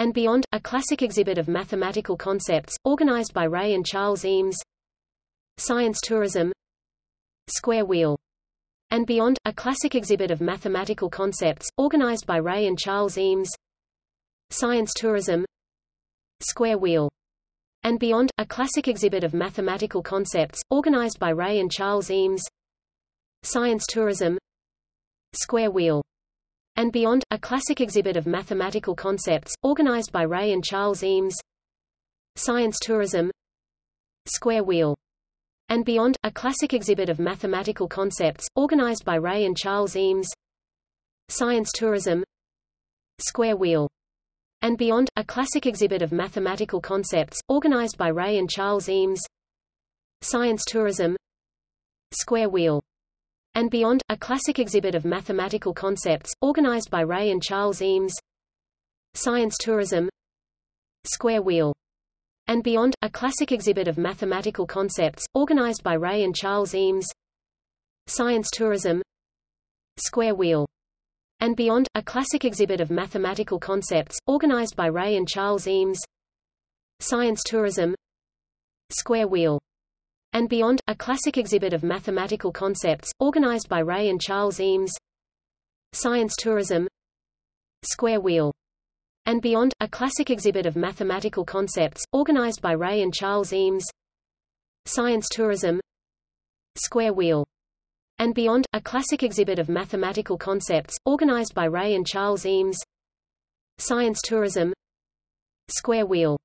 and Beyond, a classic exhibit of mathematical concepts, organized by Ray and Charles Eames. Science Tourism. Square Wheel. And Beyond, a classic exhibit of mathematical concepts, organized by Ray and Charles Eames. Science Tourism. Square Wheel. And Beyond, a classic exhibit of mathematical concepts, organized by Ray and Charles Eames. Science Tourism. Square Wheel and Beyond, a classic exhibit of mathematical concepts, organized by Ray and Charles Eames. Science Tourism. Square Wheel. And Beyond, a classic exhibit of mathematical concepts, organized by Ray and Charles Eames. Science Tourism. Square Wheel. And Beyond, a classic exhibit of mathematical concepts, organized by Ray and Charles Eames. Science Tourism. Square Wheel and Beyond, a classic exhibit of mathematical concepts, organized by Ray and Charles Eames. Science Tourism. Square Wheel. And Beyond, a classic exhibit of mathematical concepts, organized by Ray and Charles Eames. Science Tourism. Square Wheel. And Beyond, a classic exhibit of mathematical concepts, organized by Ray and Charles Eames. Science Tourism. Square Wheel and Beyond, a classic exhibit of mathematical concepts, organized by Ray and Charles Eames. Science Tourism. Square Wheel. And Beyond, a classic exhibit of mathematical concepts, organized by Ray and Charles Eames. Science Tourism. Square Wheel. And Beyond, a classic exhibit of mathematical concepts, organized by Ray and Charles Eames. Science Tourism. Square Wheel